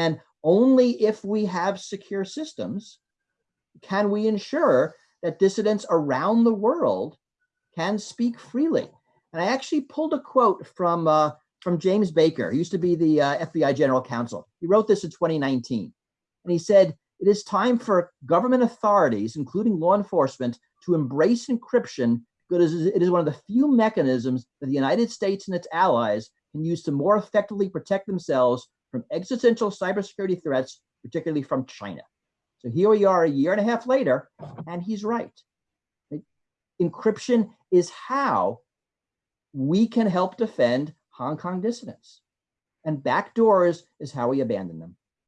And only if we have secure systems can we ensure that dissidents around the world can speak freely. And I actually pulled a quote from uh, from James Baker, he used to be the uh, FBI general counsel. He wrote this in 2019. And he said, it is time for government authorities, including law enforcement, to embrace encryption because it is one of the few mechanisms that the United States and its allies can use to more effectively protect themselves from existential cybersecurity threats, particularly from China. So here we are a year and a half later, and he's right. Encryption is how we can help defend Hong Kong dissidents. And backdoors is how we abandon them.